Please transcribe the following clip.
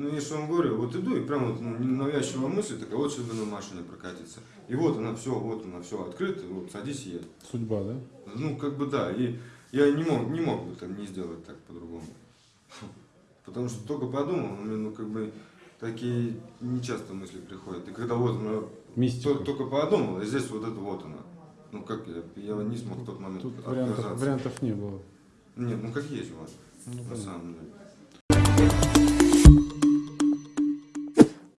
Ну, я же вам говорю, вот иду, и прям вот ну, навязчивая мысль такая, вот сейчас бы на машине прокатиться. И вот она, все, вот она, все открыто, вот садись и едь. Судьба, да? Ну, как бы да, и я не мог, не мог бы там не сделать так по-другому. Потому что только подумал, ну, у меня, ну, как бы, такие нечасто мысли приходят. И когда вот, она Мистика. то- только подумал, и здесь вот это вот она. Ну, как я, я не смог в тот момент Тут отказаться. вариантов, вариантов не было. Нет, ну, как есть, вот, Ну, на понятно. самом деле.